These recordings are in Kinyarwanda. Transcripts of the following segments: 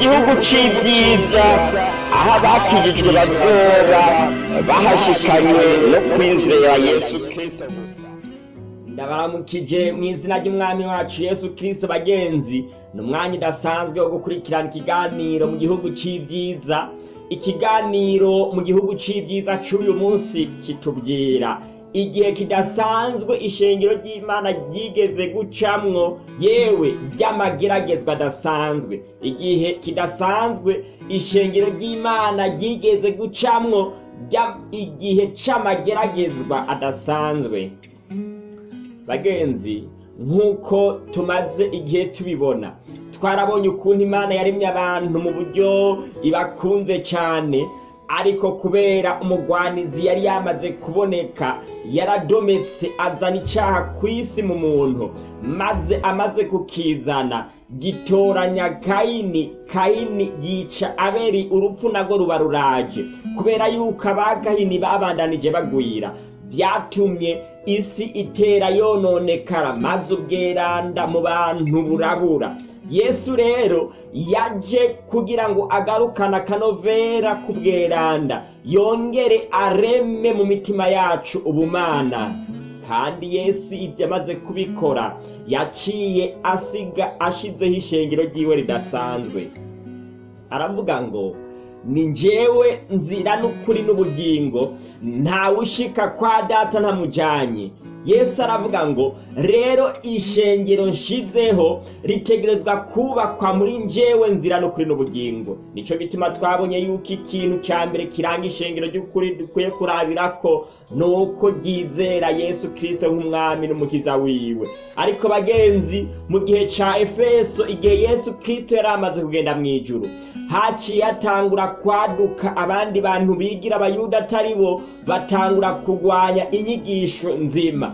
gihugu c'ibyiza. Aho abakijijwe bazoba bahashikanywe no kwizera yesu kristo gusa. Ndabaramukije mu izina ry'umwami wacu yesu kristo bagenzi. Ni umwanya udasanzwe wo gukurikirana ikiganiro mu gihugu c'ibyiza. Ikiganiro mu gihugu c'ibyiza c'uyu munsi kitubwira. Igihe kidasanzwe ishengero ry'imana ryigeze gucamwo yewe ry'amageragezwa adasanzwe. Igihe kidasanzwe ishengero ry'imana ryigeze gucamwo igihe c'amageragezwa adasanzwe. Bagenzi nk'uko tumaze igihe tubibona twarabonye ukuntu imana yaremye abantu mu buryo ibakunze cyane ariko kubera umugwanizi yari yamaze kuboneka yaradometse azana icyaha ku isi mu muntu maze amaze kukizana gitoranya kayini kayini yica aberi urupfu nago ruba ruraje. Kubera yuko abakayini babandanije bagwira byatumye isi itera yononekara maze ubweranda mu bantu burabura. Yesu rero yaje kugira ngo agarukane akanovera k'ubweranda yongere areme mu mitima yacu ubumana. Kandi yesu ibyo amaze kubikora yaciye asiga ashizeho ishengero ry'iwe ridasanzwe. Aravuga ngo ni njyewe nzira n'ukuri n'ubugingo ntawe ushika kwa data ntamujyanye. Yesu aravuga ngo rero ishengero nshizeho ritegerezwa kubakwa muri njyewe nzira n'ukuri n'ubugingo. Nicyo gituma twabonye yuko ikintu cya mbere kiranga ishengero ry'ukuri dukwiye kurabira ko ni uko ryizera yesu kirisito nk'umwami n'umukiza wiwe. Ariko bagenzi mu gihe cya efeso igihe yesu kirisito yari amaze kugenda mu ijuru haciye hatangura kwaduka abandi bantu bigira abayuda atari bo batangura kurwanya inyigisho nzima.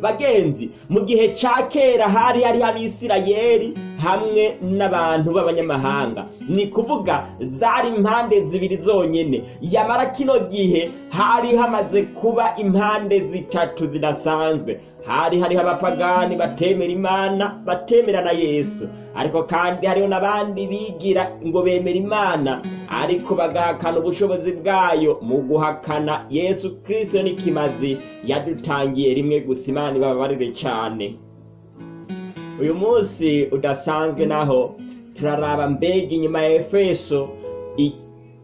bagenzi mu gihe cya kera hari hariho abisirayeri hamwe n'abantu b'abanyamahanga. Ni kuvuga zari impande zibiri zonyine yamara kino gihe hari hamaze kuba impande zitatu zidasanzwe. Hari hariho abapagani batemera imana batemera na yesu. Ariko kandi hariho n'abandi bigira ngo bemera imana. Ariko bagahakana ubushobozi bwayo mu guhakana yesu kirisito n'ikimazi yadutangiye rimwe gusa imana ibabarire cyane. Uyu munsi udasanzwe naho turaraba mbega inyuma ya efeso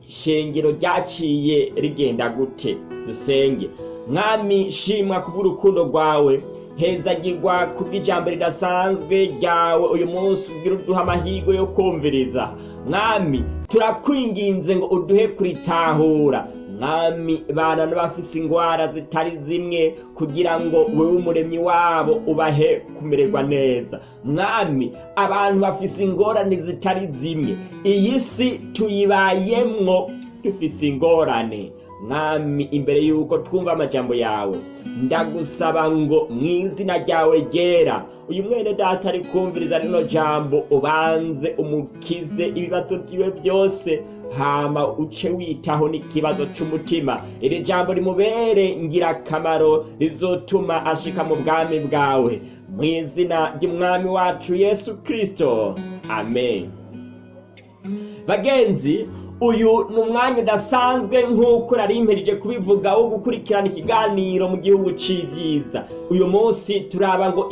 ishengero ryaciye rigenda gute? Dusenge. Mwami shimwa kubw'urukundo rwawe. Hezagirwa kubw'ijambo ridasanzwe ryawe uyu munsi ubwira uduha amahirwe yo kumviriza. Mwami turakwinginze ngo uduhe kuritahura. Mwami bana n'abafise ingwara zitari zimwe kugira ngo wowe umuremyi wabo ubahe kumererwa neza. Mwami abantu bafise ingorane zitari zimwe. Iyi si tuyibayemwo dufise ingorane. Mwami imbere y'uko twumva amajambo yawe ndagusaba ngo mu izina ryawe ryera uyu mwene data ari kumviriza rino jambo ubanze umukize ibibazo byiwe byose hama uce witaho n'ikibazo c'umutima. Iri jambo rimubere ngirakamaro rizotuma ashika mu bwami bwawe. Mu izina ry'umwami wacu yesu kristo. Amen. Bagenzi uyu ni umwanya udasanzwe nk'uko nari mperije kubivuga wo gukurikirana ikiganiro mu gihugu c'ibyiza uyu munsi turaba ngo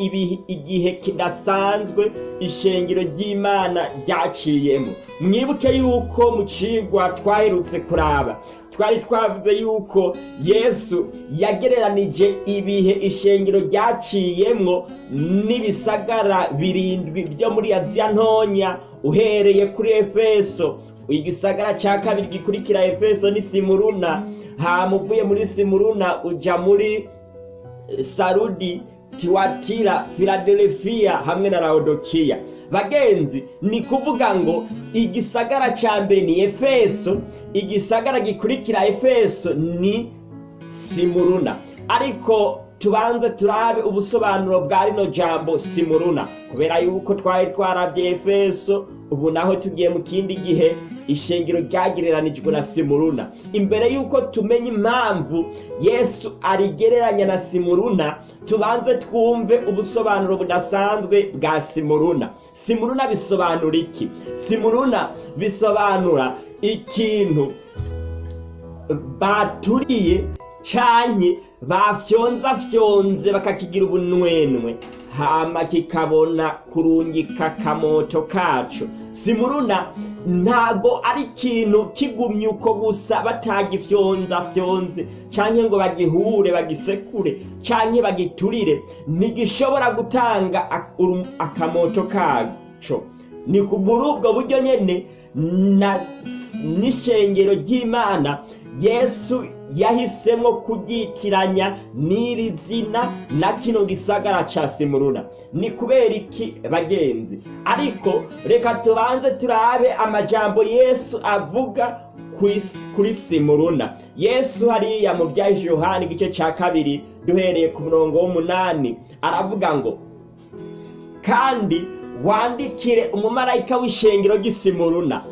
igihe kidasanzwe ishengero ry'imana ryaciyemo. Mwibuke yuko mu cigwa twaherutse kuraba. Twari twavuze yuko yesu yagereranije ibihe ishengero ryaciyemwo n'ibisagara birindwi byo muri aziya ntonya uhereye kuri efeso. Igisagara cya kabiri gikurikira efeso ni simuruna. Hama uvuye muri simuruna uja muri sarudi tiwatira filadelfiya hamwe na laodikiya bagenzi ni kuvuga ngo igisagara cya mbere ni efeso igisagara gikurikira efeso ni simuruna. Ariko tubanze turabe ubusobanuro bwa rino jambo simuruna. Kubera yuko twari twarabye efeso ubu naho tugiye mu kindi gihe ishengero ryagereranijwe na simuruna. Imbere yuko tumenya impamvu yesu arigereranya na simuruna tubanze twumve ubusobanuro budasanzwe bwa simuruna. Simuruna bisobanura iki? Simuruna bisobanura ikintu baturiye canke bafyonzafyonze bakakigira ubunwenwe. Hama kikabona kurungika akamoto kaco simuruna ntago ari ikintu kigumye uko gusa batagifyonzafyonze canke ngo bagihure bagisekure canke bagiturire. Ntigishobora gutanga uru- akamoto kaco. Ni ku- muri ubwo buryo nyene na n'ishengero ry'imana yesu yahisemo kuryitiranya n'iri zina na kino gisagara ca simuruna. Ni kubera iki bagenzi? Ariko reka tubanze turabe amajambo yesu avuga kuri simuruna. Yesu hariya mu byahishe yohani igice ca kabiri duhereye ku murongo w'umunani. Aravuga ngo kandi wandikire umumarayika w'ishengero ry'isimuruna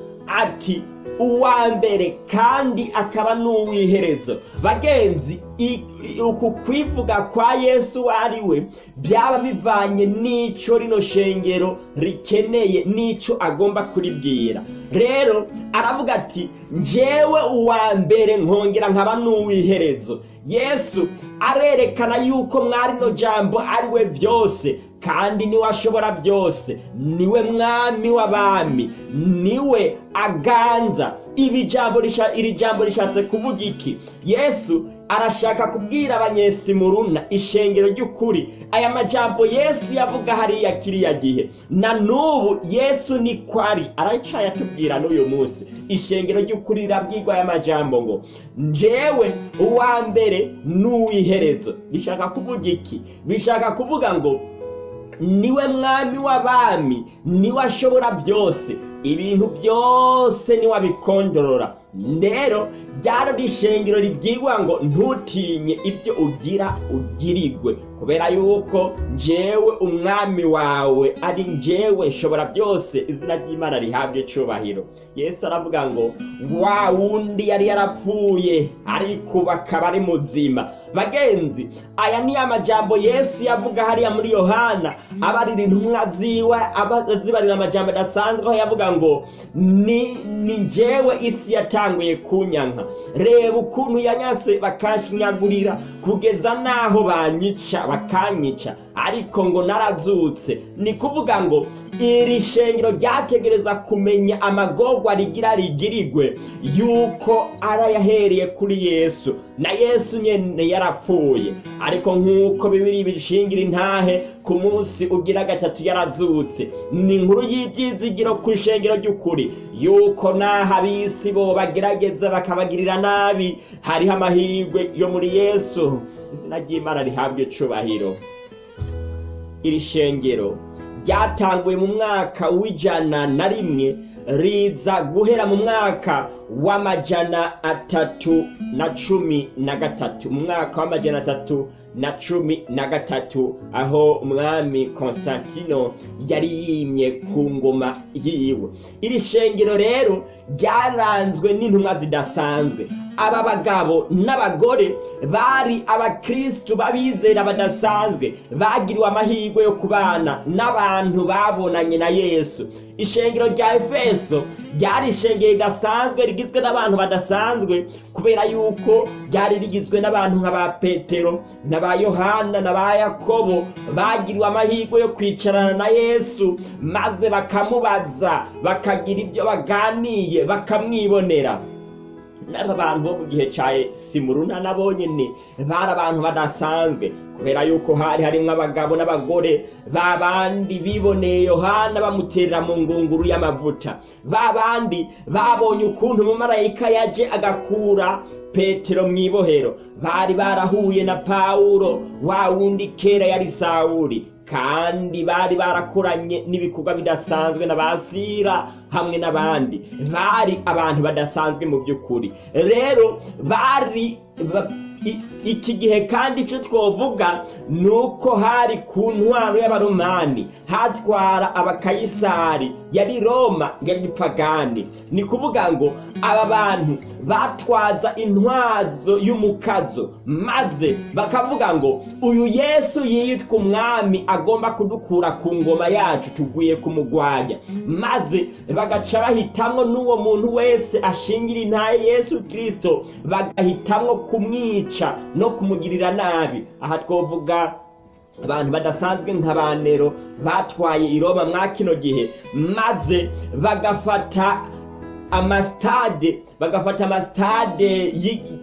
ati uwa mbere kandi akaba n'uw'iherezo bagenzi uku kwivuga kwa yesu ari we byaba bivanye n'ico rino shengero rikeneye n'ico agomba kuribwira. Rero aravuga ati njyewe uwa mbere nkongera nkaba n'uw'iherezo. Yesu arerekana yuko mwarino jambo ari we byose kandi ni we ashobora byose. Niwe mwami w'abami ni we aganza. Iri jambo rishatse kuvuga iki? Yesu arashaka kubwira abanyesimuruna ishengero ry'ukuri. Aya majambo yesu yavuga hariya kiriya gihe. Na n'ubu yesu ni kwari. Aracaye atubwira n'uyu munsi. Ishengero ry'ukuri rirabwirwa aya majambo ngo njyewe uwa mbere n'uw'iherezo. Bishaka kuvuga iki? Bishaka kuvuga ngo ni we mwami w'abami ni we ashobora byose. Ibintu byose ni we abikondorora. Rero ryaro rishengero ribwirwa ngo ntutinye ibyo ugira ugirirwe kubera yuko njyewe umwami wawe ari njyewe nshobora byose izina ry'imana rihabwe icubahiro. Yesu aravuga ngo wa wundi yari yarapfuye ariko ubu akaba ari muzima. Bagenzi aya ni amajambo yesu yavuga hariya muri yohana. Abarira intumwa ziwe azibarira amajambo adasanzwe aho yavuga ngo ni ni njyewe isi yatanguye kunyanka. Reba ukuntu yanyase bakashinyagurira kugeza n'aho banyica bakanyica. Ariko ngo narazutse ni kuvuga ngo iri shengero ryategereza kumenya amagorwa rigira rigirigwe yuko arayahereye kuri yesu na yesu nyene yarapfuye. Ariko nk'uko bibiri bishingira intahe ku munsi ugira gatatu yarazutse. Ni inkuru y'ibyizigiro ku ishengero ry'ukuri yuko n'aho ab'isi bo bagerageza bakabagirira nabi. Hariho amahirwe yo muri yesu. Izina ry'imana rihabwa icubahiro. Iri shengero. Ryatanguye mu mwaka w'ijana na rimwe riza guhera mu mwaka w'amajana atatu na cumi na gatatu. Mu mwaka w'amajana atatu na cumi na gatatu aho umwami konstantino yari yimye ku ngoma yiwe. Iri shengero rero ryaranzwe n'intumwa zidasanzwe. Aba bagabo n'abagore bari abakristu b'abizera badasanzwe. Bagiriwe amahirwe yo kubana n'abantu babonanye na yesu. Ishengero rya efeso ryari ishengero ridasanzwe rigizwe n'abantu badasanzwe kubera yuko ryari rigizwe n'abantu nka ba petero na ba yohana na ba yakobo. Bagiriwe amahirwe yo kwicarana na yesu maze bakamubaza bakagira ibyo baganiye bakamwibonera n'aba bantu bo mu gihe cya simuruna nabo nyine bari abantu badasanzwe kubera yuko hari harimo abagabo n'abagore ba bandi biboneye yohana bamuterera mu ngunguru y'amavuta ba bandi babonye ukuntu umumarayika yaje agakura petero mu ibohero bari barahuye na pawulo wa wundi kera yari sawuri kandi bari barakoranye n'ibikorwa bidasanzwe na basira hamwe n'abandi. Bari abantu badasanzwe mu by'ukuri. Rero bari iki gihe kandi icyo twovuga ni uko hari ku ntwaro y'abaromani hatwara abakayisari yari roma yari pagani. Ni kuvuga ngo aba bantu batwaza intwazo y'umukazo maze bakavuga ngo uyu yesu yitwa umwami agomba kudukura ku ngoma yacu tuguye kumugwanya maze bagaca bahitamwo n'uwo muntu wese ashingira intaye yesu kirisito bagahitamwo kumwica no kumugirira nabi. Aha twovuga abantu badasanzwe nka ba nero batwaye i roma mwa kino gihe maze bagafata amasitade bagafata amasitade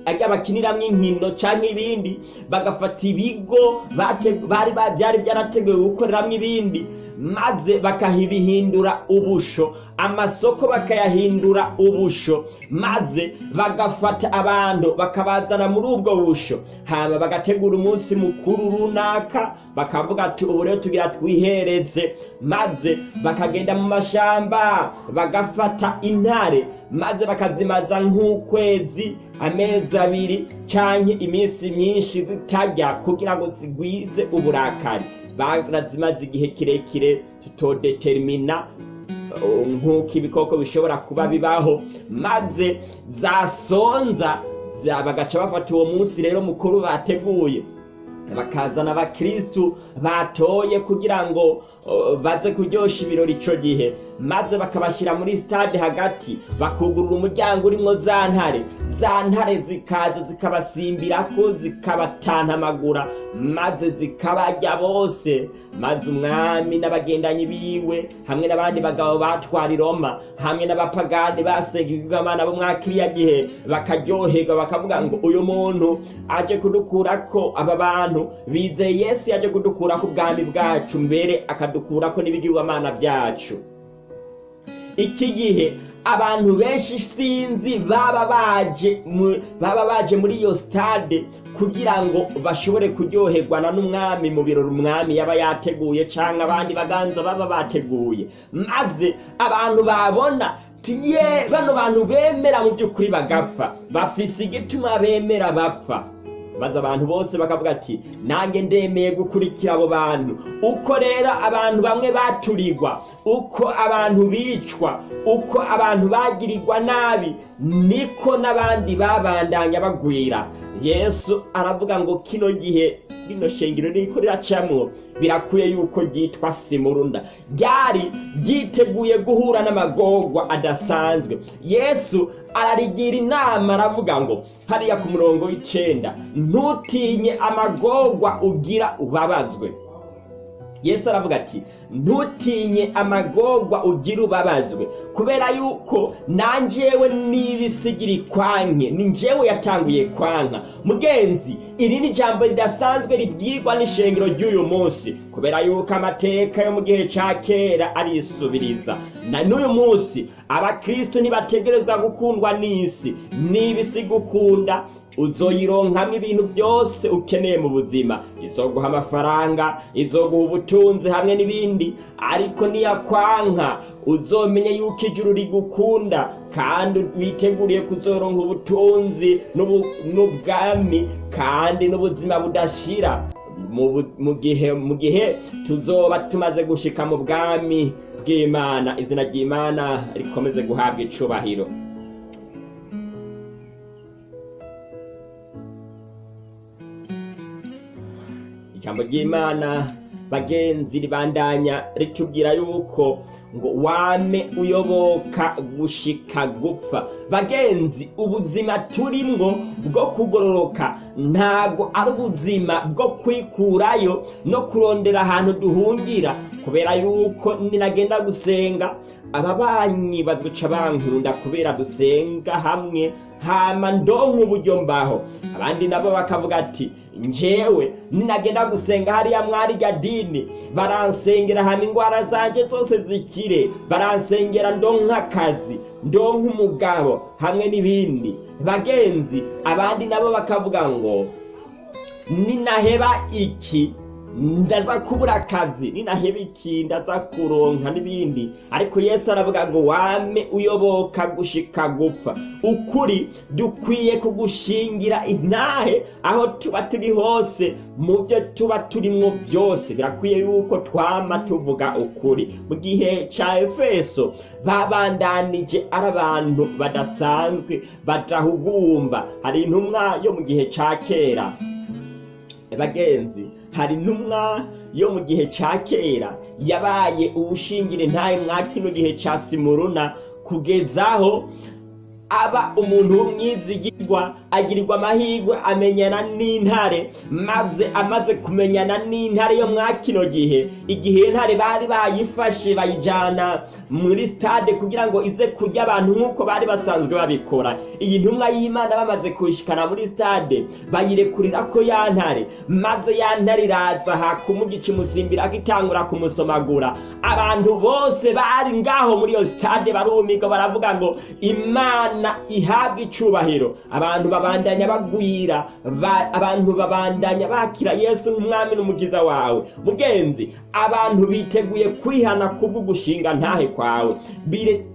ajya bakiniramwo inkino canke ibindi bagafata ibigo byari byarateguwe gukoreramwo ibindi maze bakahibihindura ubusho. Amasoko bakayahindura ubusho maze bagafata abantu bakabazana muri ubwo busho. Hama bagategura umunsi mukuru runaka bakavuga ati ubu rero tugira twihereze. Maze bakagenda mu mashamba bagafata intare maze bakazimaza nk'ukwezi amezi abiri canke iminsi myinshi zitarya kugira ngo zigwize uburakari. Barazimaze igihe kirekire tutodetermina uh, nk'uko ibikoko bishobora kuba bibaho maze zasonza za- bagaca bafata uwo munsi rero mukuru bateguye. Bakazana abakristu batoye kugira ngo baze kuryosha ibirori ico gihe maze bakabashyira muri stade hagati bakugurura umuryango urimwo za ntare. Za ntare zikaza zikabasimbirako zikabatantamagura maze zikabarya bose. Maze umwami n'abagendanyi biwe hamwe n'abandi bagabo batwara i roma hamwe n'abapagani basenga ibigwamana bo mwa kiriya gihe bakaryoherwa bakavuga ngo uyu muntu aje kudukurako aba bantu. Bizeye yesu yaje kudukurako ubwami bwacu mbere akadukurako n'ibigirwamana byacu. Iki gihe abantu benshi sinzi baba baje baba baje muri iyo stade kugira ngo bashobore kuryoherwana n'umwami mu birori umwami yaba yateguye cyangwa abandi baganza baba bateguye. Maze abantu babona tiye bano bantu bemera mu by'ukuri bagapfa bafise igituma bemera bapfa. Maze abantu bose bakavuga ati nanjye ndemeye gukurikira abo bantu. Uko rero abantu bamwe baturirwa uko abantu bicwa uko abantu bagirirwa nabi niko n'abandi babandanya bagwira. Yesu aravuga ngo kino gihe rino shengero riko riracamwo birakwiye yuko ryitwa simurunda. Ryari ryiteguye guhura n'amagorwa adasanzwe. Yesu ararigira inama aravuga ngo hariya ku murongo w'icenda ntutinye amagorwa ugira ubabazwe. Yesu aravuga ati ntutinye amagorwa ugira ubabazwe kubera yuko nanjewe n'ibisigiri kwanke ni njyewe yatanguye kwanka. Mugenzi iri ni ijambo ridasanzwe ribwirwa n'ishengero ry'uyu munsi kubera yuko amateka yo mu gihe cya kera arisubiriza na n'uyu munsi abakristo ntibategerezwa gukundwa n'isi n'ibisi gukunda uzoyironkamo ibintu byose ukeneye mu buzima. Izoguha amafaranga izoguha ubutunzi hamwe n'ibindi. Ariko niyakwanka uzomenye yuko ijuru rigukunda kandi witeguriye kuzoronka ubutunzi n'ubwami kandi n'ubuzima budashira. Mu bu- mu gihe mu gihe tuzoba tumaze gushika mu bwami bw'imana. Izina ry'imana rikomeze guhabwa icubahiro. Ijambo ry'imana bagenzi ribandanya ritubwira yuko ngo wame uyoboka gushika gupfa. Bagenzi ubuzima turimwo bwo kugororoka ntago ari ubuzima bwo kwikurayo no kurondera ahantu duhungira kubera yuko ninagenda gusenga ababanyi baduca bankunda kubera dusenga hamwe hama ndonka uburyo mbaho. Abandi nabo bakavuga ati njewe ninagenda gusenga hariya mwari rya dini. Baransengera hama ingwara zanje zose zikire. Baransengera ndonka akazi ndonka umugabo hamwe n'ibindi. Bagenzi abandi nabo bakavuga ngo ninaheba iki? Ndaza kubura akazi ninaheba iki ndaza kuronka n'ibindi. Ariko yesu aravuga ngo wame uyoboka gushika gupfa. Ukuri dukwiye kugushingira intahe aho tuba turi hose mu byo tuba turimwo byose. Birakwiye yuko twama tuvuga ukuri. Mu gihe cya efeso babandanije ari abantu badasanzwe badahugumba. Hari intumwa yo mu gihe cya kera bagenzi hari intumwa yo mu gihe cya kera. Yabaye ubushingire ntayo mwa kino gihe cya simuruna. Kugezaho aba umuntu w'umwizigirwa agirirwa amahirwe amenyana n'intare. Maze amaze kumenyana n'intare yo mwa kino gihe. Igihe intare bari bayifashe bayijyana muri stade kugira ngo ize kurya abantu nk'uko bari basanzwe babikora. Iyi ntumwa y'imana bamaze kuyishikana muri stade bayirekurira ko ya ntare. Maze ya ntare iraza hakumugica imusimbira akitangura kumusomagura. Abantu bose bari ngaho muri iyo stade barumirwa baravuga ngo imana ihabwa icubahiro. Abantu babandanya bagwira abantu babandanya bakira yesu nk'umwami n'umukiza wawe. Mugenzi abantu biteguye kwihana kubwo gushinga ntahe kwawe.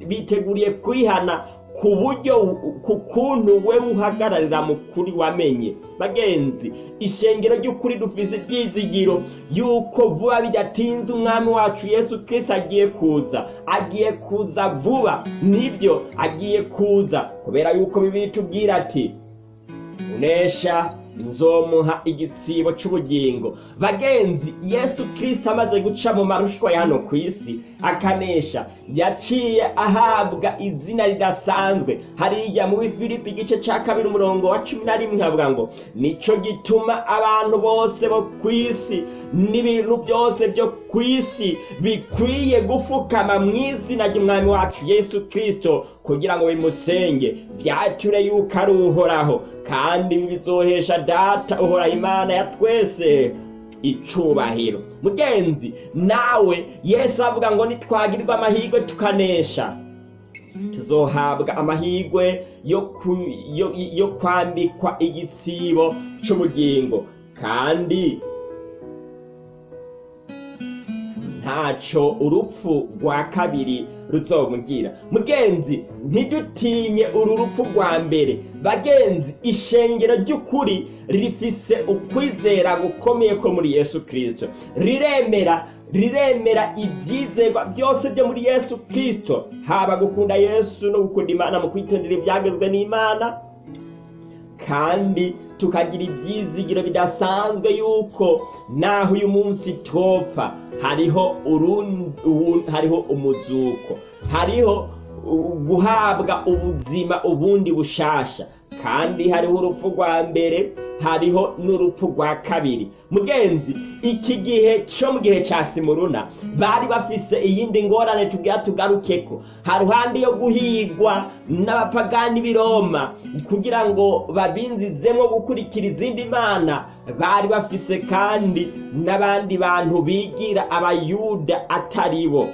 Biteguriye kwihana ku buryo ku kuntu we uhagararira mu kuri wamenye. Bagenzi ishengero ry'ukuri dufise ibyizigiro yuko vuba bidatinze umwami wacu yesu kirisi agiye kuza. Agiye kuza vuba. Nibyo agiye kuza. Kubera yuko bibiri tubwira ati unesha nzomuha igitsibo cy'ubugingo bagenzi yesu kirisita amaze guca mu marushwa ya hano ku isi akanesha. Yaciye ahabwa izina ridasanzwe. Hariya muri filipi igice cya kabiri umurongo wa cumi na rimwe havuga ngo ni cyo gituma abantu bose bo ku isi n'ibintu byose byo ku isi bikwiye gufukama mu izina ry'umwami wacu yesu kirisito kugira ngo bimusenge. Byature yuko ari uhoraho kandi bizohesha data uhoraho imana ya twese icubahiro. Mugenzi nawe yesu avuga ngo nitwagirwa amahirwe tukanesha. Tuzohabwa amahirwe yo kwambikwa igitsibo cy'ubugingo kandi ntacyo urupfu rwa kabiri ruzomugira. Mugenzi ntidutinye uru rupfu rwa mbere. Bagenzi ishengero ry'ukuri rifise ukwizera gukomeye ko muri yesu kirisito riremera riremera ibyizerwa byose byo muri yesu kirisito haba gukunda yesu no gukunda imana mu kwitondera ibyagezwe n'imana. Kandi tukagira ibyizigiro bidasanzwe yuko naho uyu munsi topfa hariho hariho umuzuko hariho guhabwa ubuzima ubundi bushasha kandi hariho urupfu rwa mbere hariho n'urupfu rwa kabiri. Mugenzi iki gihe cyo mu gihe cya simuruna bari bafise iyindi ngorane tubwira tugarukeko. Haruhande yo guhigwa n'abapagani b'iroma kugira ngo babinzizemo gukurikira izindi mana. Bari bafise kandi n'abandi bantu bigira abayuda atari bo.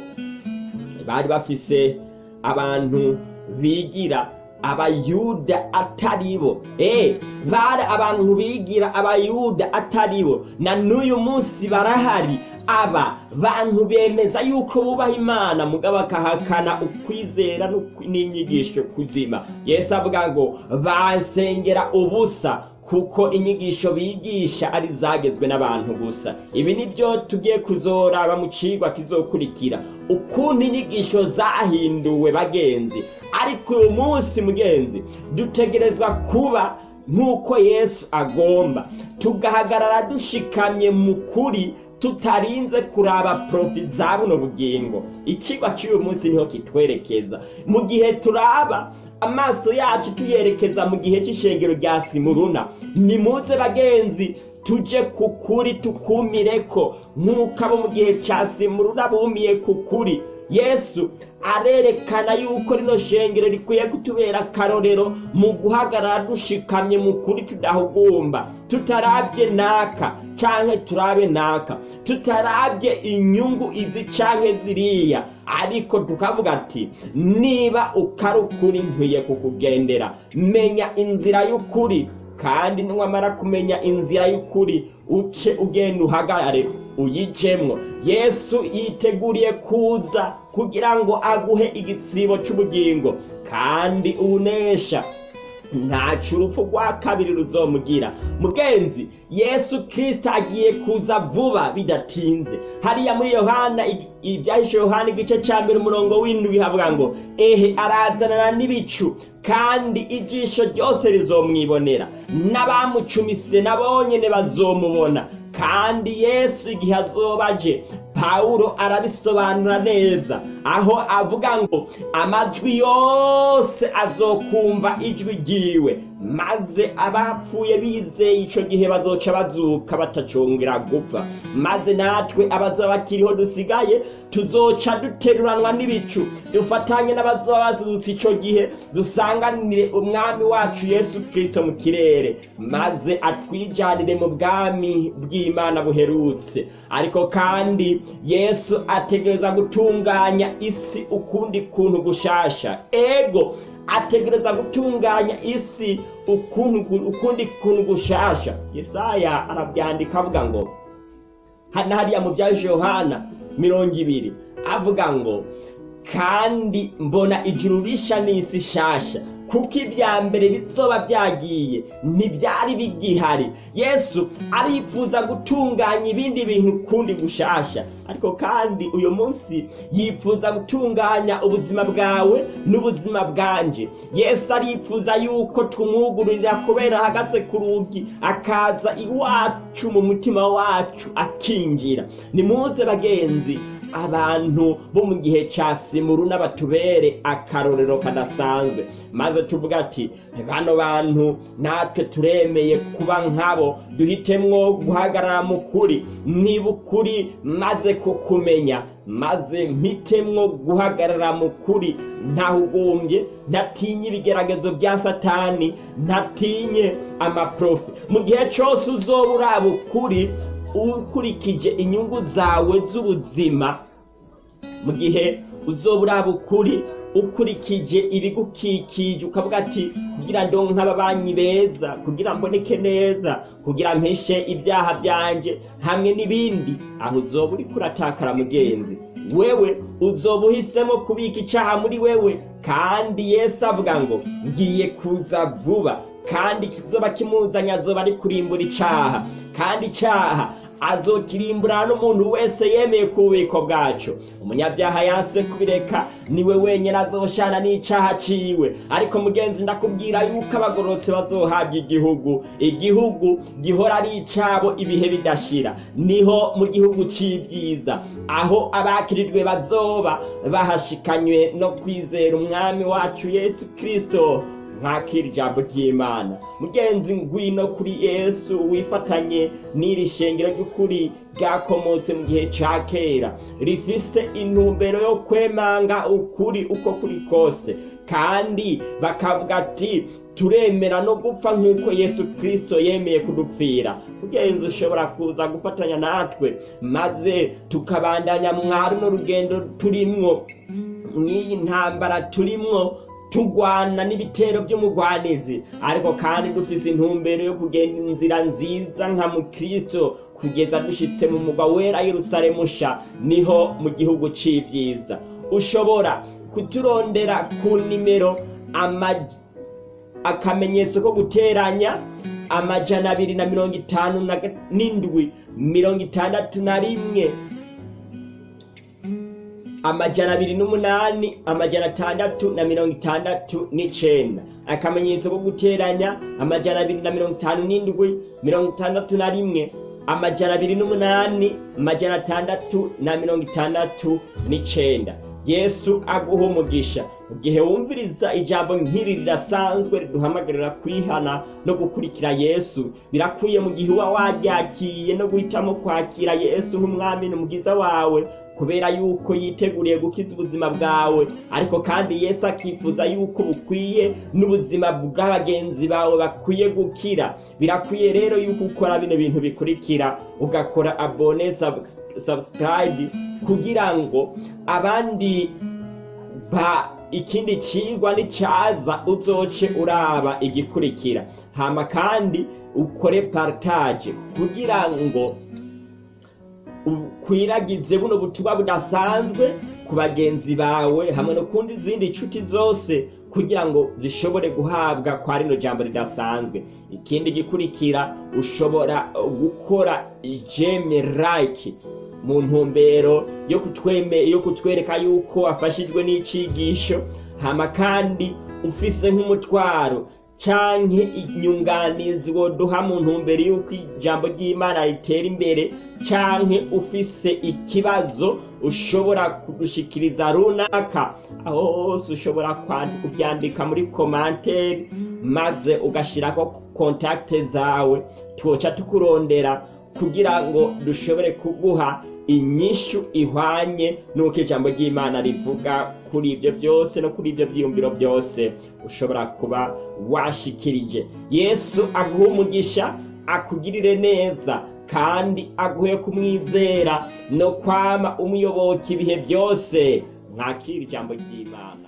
Bari bafise abantu bigira abayuda atari bo. Eh bari abantu bigira abayuda atari bo. Na n'uyu munsi barahari. Aba bantu bemeza yuko bubaha imana mugabo bakahakana ukwizera n'inyigisho kuzima. Yesu avuga ngo basengera ubusa kuko inyigisho bigisha ari zagezwe n'abantu gusa. Ibi ni byo tugiye kuzoraba mu cigwa kizokurikira. Ukuntu inyigisho zahinduwe bagenzi. Ariko uyu munsi mugenzi dutegerezwa kuba nk'uko yesu agomba. Tugahagarara dushikamye mu kuri tutarinze kuraba profi za buno bugingo. Ikigwa cy'uyu munsi ni ho kitwerekeza. Mu gihe turaba amaso yacu tuyerekeza mu gihe cy'ishengero rya simuruna. Nimuze bagenzi tuje ku kuri tukumire ko nk'uko abo mu gihe cya simuruna bumiye ku kuri. Yesu arerekana yuko rino shengero rikwiye kutubera akarorero mu guhagarara dushikamye mu kuri tudahugumba. Tutarabye naka canke turabe naka. Tutarabye inyungu izi canke ziriya. Ariko tukavuga ati niba ukari ukuri nkwiye kukugendera menya inzira y'ukuri kandi niwamara kumenya inzira y'ukuri uce ugenda uhagarare uyijemwo. Yesu yiteguriye kuza kugira ngo aguhe igitsibo c'ubugingo kandi unesha ntaco urupfu rwa kabiri ruzomugira. Mugenzi yesu kirisito agiye kuza vuba bidatinze. Hariya muri yohana ibyahishe yohana igice cya mbere umurongo w'indwi havuga ngo ehe arazanana n'ibicu kandi ijisho ryose rizomwibonera. N'abamucumise nabo nyene bazomubona. Kandi yesu igihe azoba aje pawulo arabisobanura neza. Aho avuga ngo amajwi yose azokumva ijwi ryiwe. Maze abapfuye bizeye ico gihe bazoca bazuka batacongera gupfa. Maze natwe abazoba bakiriho dusigaye tuzoca duteruranwa n'ibicu. Dufatanye n'abazoba bazutse ico gihe dusanganire umwami wacu yesu kristo mu kirere. Maze atwijanire mu bwami bw'imana buherutse. Ariko kandi yesu ategereza gutunganya isi ukundi kuntu gushasha. Ego ategereza gutunganya isi ukundi kuntu gushasha. Yesaya arabyandika avuga ngo hano hariya mu bya yohana mirongo ibiri avuga ngo kandi mbona ijuru risha n'isi shasha. Kuko ibya mbere bizoba byagiye ntibyari bigihari. Yesu arifuza gutunganya ibindi bintu ukundi gushasha. Ariko kandi uyu munsi yifuza gutunganya ubuzima bwawe n'ubuzima bwanje. Yesu arifuza yuko tumwugururira kubera ahagaze ku rugi akaza iwacu mu mutima wacu akinjira. Nimuze bagenzi abantu bo mu gihe cya simuru n'abatubere akarorero kadasanzwe. Maze tuvuga ati bano bantu natwe turemeye kuba nkabo duhitemwo guhagarara mu kuri niba ukuri maze kukumenya maze mpitemwo guhagarara mu kuri ntahugumbye ntatinye ibigeragezo bya satani ntatinye amaprofe mu gihe cyose uzoba uraba ukuri ukurikije inyungu zawe z'ubuzima mu gihe uzoba uraba ukuri ukurikije ibigukikije ukavuga ati kugira ngo nk'ababanyi beza kugira mboneke neza kugira mpeshe ibyaha byanjye hamwe n'ibindi. Aho uzoba uri kuratakara mugenzi. Wewe uzoba uhisemo kubika icyaha muri wewe. Kandi yesu avuga ngo ngiye kuza vuba. Kandi kizoba kimuzanye azoba ari kurimbura icyaha kandi icyaha azokirimbura n'umuntu wese yemeye ku bubiko bwacu. Umunyabyaha yanse kubireka ni we wenyine azoshana n'icyaha ciwe. Ariko mugenzi ndakubwira yuko abagororotse bazohabwa igihugu. Igihugu gihora ari icabo ibihe bidashira. Niho mu gihugu c'ibyiza. Aho abakirijwe bazoba bahashikanywe no kwizera umwami wacu yesu kristo. Mwakira ijambo ry'imana. Mugenzi ngwino kuri yesu wifatanye n'iri shengero ry'ukuri ryakomotse mu gihe cya kera. Rifise intumbero yo kwemanga ukuri uko kuri kose. Kandi bakavuga ati turemera no gupfa nk'uko yesu kirisito yemeye kudupfira. Mugenzi ushobora kuza gufatanya natwe maze tukabandanya mwari n'urugendo turimwo. Mw'iyi ntambara turimwo tugwana n'ibitero by'umugwanizi ariko kandi dufise intumbero yo kugenda inzira nziza nka mukristo kugeza dushitse mu mugwa wera yerusalemu sha ni ho mu gihugu c'ivyiza. Ushobora kuturondera ku nimero akamenyetso ko guteranya amajana abiri na mirongo itanu n'indwi mirongo itandatu na rimwe amajana abiri n'umunani amajana atandatu na mirongo itandatu n'icenda. Akamenyetso ko guteranya amajana abiri na mirongo itanu n'indwi mirongo itandatu na rimwe amajana abiri n'umunani amajana atandatu na mirongo itandatu n'icenda. Yesu aguha umugisha. Mu gihe wumviriza ijambo nk'iri ridasanzwe riduhamagarira kwihana no gukurikira yesu birakwiye mu gihe uba waryakiye no guhitamo kwakira yesu nk'umwami n'umugiza wawe kubera yuko yiteguriye gukiza ubuzima bwawe. Ariko kandi yesu akifuza yuko bukwiye n'ubuzima bw'abagenzi bawe bakwiye gukira. Birakwiye rero yuko ukora bino bintu bikurikira. Ugakora abone subscribe kugira ngo abandi ba ikindi cigwa nicyaza uzoce uraba igikurikira. Hama kandi ukore partage kugira ngo ukwiragize buno butumwa budasanzwe ku bagenzi bawe hamwe no kundi izindi nshuti zose kugira ngo zishobore guhabwa kwa rino jambo ridasanzwe. Ikindi gikurikira ushobora gukora like mu ntumbero yo kutwereka yuko wafashijwe n'icigisho hama kandi ufise nk'umutwaro canke inyunganizi woduha mu ntumbero y'uko ijambo ry'imana ritera imbere canke ufise ikibazo ushobora kudushikiriza runaka. Aho hose ushobora kubyandika muri komanteri maze ugashirako kontakte zawe. Twoca tukurondera kugira ngo dushobore kuguha inyishu ihwanye n'uko ijambo ry'imana rivuga. Kuri ibyo byose no kuri ibyo byiyumviro byose ushobora kuba washikirije. Yesu aguhe umugisha akugirire neza kandi aguhe kumwizera no kwama umuyoboka ibihe byose. Mwakira ijambo ry'imana.